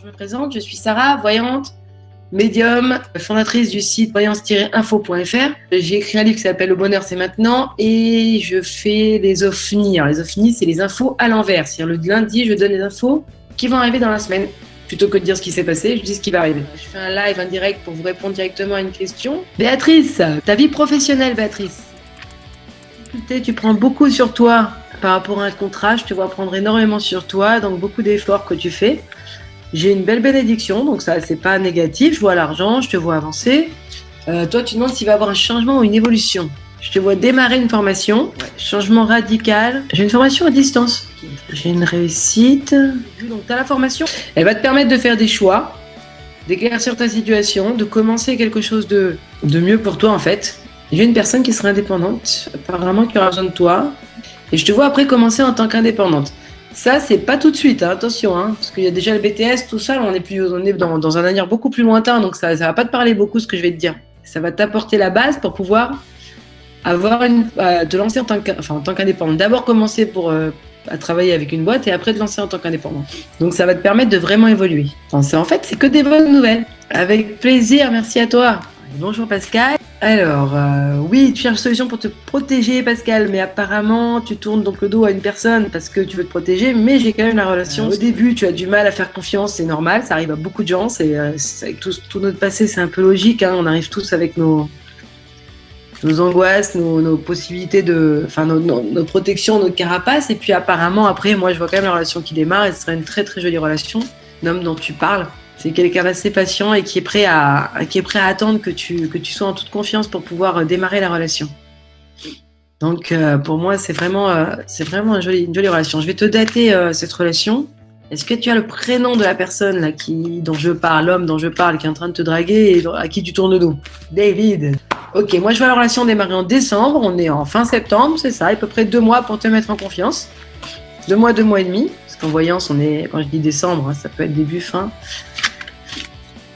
Je me présente, je suis Sarah, voyante, médium, fondatrice du site voyance-info.fr. J'ai écrit un livre qui s'appelle Le bonheur c'est maintenant et je fais les ovnis. Les ovnis, c'est les infos à l'envers. C'est-à-dire le lundi, je donne les infos qui vont arriver dans la semaine. Plutôt que de dire ce qui s'est passé, je dis ce qui va arriver. Je fais un live, un direct pour vous répondre directement à une question. Béatrice, ta vie professionnelle, Béatrice? Tu prends beaucoup sur toi par rapport à un contrat. Je te vois prendre énormément sur toi, donc beaucoup d'efforts que tu fais. J'ai une belle bénédiction, donc ça, c'est pas négatif. Je vois l'argent, je te vois avancer. Euh, toi, tu demandes s'il va y avoir un changement ou une évolution. Je te vois démarrer une formation, changement radical. J'ai une formation à distance. J'ai une réussite. Donc, tu as la formation. Elle va te permettre de faire des choix, d'éclaircir ta situation, de commencer quelque chose de, de mieux pour toi, en fait. J'ai une personne qui sera indépendante, apparemment qui aura besoin de toi. Et je te vois après commencer en tant qu'indépendante. Ça, c'est pas tout de suite, hein, attention, hein, parce qu'il y a déjà le BTS, tout ça, on est, plus, on est dans, un avenir beaucoup plus lointain, donc ça ne va pas te parler beaucoup ce que je vais te dire. Ça va t'apporter la base pour pouvoir avoir euh, te lancer en tant qu'indépendant. D'abord commencer pour, euh, à travailler avec une boîte et après te lancer en tant qu'indépendant. Donc ça va te permettre de vraiment évoluer. en fait, c'est que des bonnes nouvelles. Avec plaisir, merci à toi. Bonjour Pascal. Alors, euh, oui, tu cherches solution pour te protéger, Pascal, mais apparemment, tu tournes donc le dos à une personne parce que tu veux te protéger, mais j'ai quand même la relation. Au début, tu as du mal à faire confiance, c'est normal, ça arrive à beaucoup de gens, c'est euh, avec tout, notre passé, c'est un peu logique, hein, on arrive tous avec nos, nos angoisses, nos, possibilités de, enfin, nos, nos, protections, notre carapace, et puis apparemment, après, moi, je vois quand même la relation qui démarre, et ce serait une très très jolie relation, l'homme dont tu parles. C'est quelqu'un d'assez patient et qui est prêt à, qui est prêt à attendre que tu, que tu sois en toute confiance pour pouvoir euh, démarrer la relation. Donc, euh, pour moi, c'est vraiment, euh, c'est vraiment une jolie, une jolie relation. Je vais te dater cette relation. Est-ce que tu as le prénom de la personne là, qui, dont je parle, l'homme dont je parle, qui est en train de te draguer et à qui tu tournes le dos? David. Ok, moi je vois la relation démarrer en décembre. On est en fin septembre, c'est ça, à peu près deux mois pour te mettre en confiance. Deux mois, deux mois et demi. Parce qu'en voyance, on est, quand je dis décembre, hein, ça peut être début, fin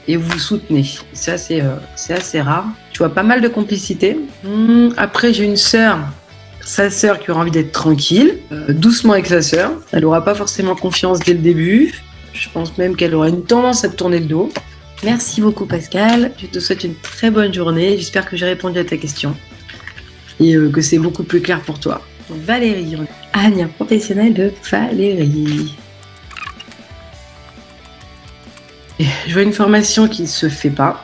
et vous soutenez. Ça, c'est euh, assez rare. Tu vois pas mal de complicité. Hmm, après, j'ai une sœur, sa sœur qui aura envie d'être tranquille, euh, doucement avec sa sœur. Elle aura pas forcément confiance dès le début. Je pense même qu'elle aura une tendance à te tourner le dos. Merci beaucoup Pascal. Je te souhaite une très bonne journée. J'espère que j'ai répondu à ta question et euh, que c'est beaucoup plus clair pour toi. Valérie, Agnès, professionnelle de Valérie. Je vois une formation qui ne se fait pas.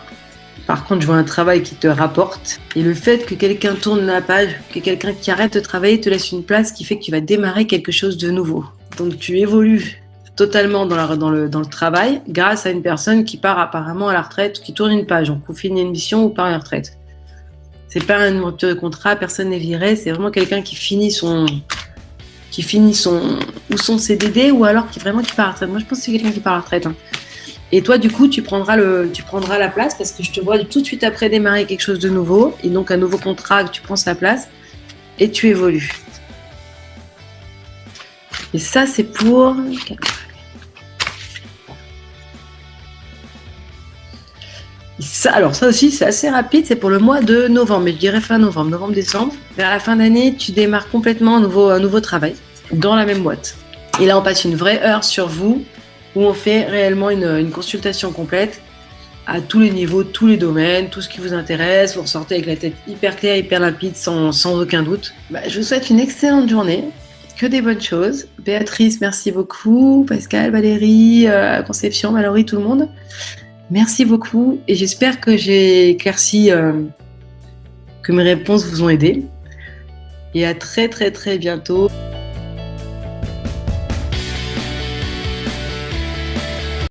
Par contre, je vois un travail qui te rapporte. Et le fait que quelqu'un tourne la page, que quelqu'un qui arrête de travailler te laisse une place qui fait que tu vas démarrer quelque chose de nouveau. Donc tu évolues totalement dans, le, travail grâce à une personne qui part apparemment à la retraite, qui tourne une page, ou finit une mission ou part à la retraite. C'est pas une rupture de contrat, personne n'est viré, c'est vraiment quelqu'un qui finit son qui finit son ou son CDD ou alors qui vraiment qui part à la retraite. Moi je pense que c'est quelqu'un qui part à la retraite. Hein. Et toi, du coup, tu prendras, la place parce que je te vois tout de suite après démarrer quelque chose de nouveau. Et donc, un nouveau contrat, tu prends sa place et tu évolues. Et ça, c'est pour... Ça, alors ça aussi, c'est assez rapide, c'est pour le mois de novembre, mais je dirais fin novembre, novembre-décembre. Vers la fin d'année, tu démarres complètement un nouveau, un nouveau travail dans la même boîte. Et là, on passe une vraie heure sur vous, où on fait réellement une, consultation complète à tous les niveaux, tous les domaines, tout ce qui vous intéresse. Vous ressortez avec la tête hyper claire, hyper limpide, sans, aucun doute. Bah, je vous souhaite une excellente journée, que des bonnes choses. Béatrice, merci beaucoup. Pascal, Valérie, euh, Conception, Mallory, tout le monde. Merci beaucoup et j'espère que j'ai éclairci, euh, que mes réponses vous ont aidé. Et à très très très bientôt.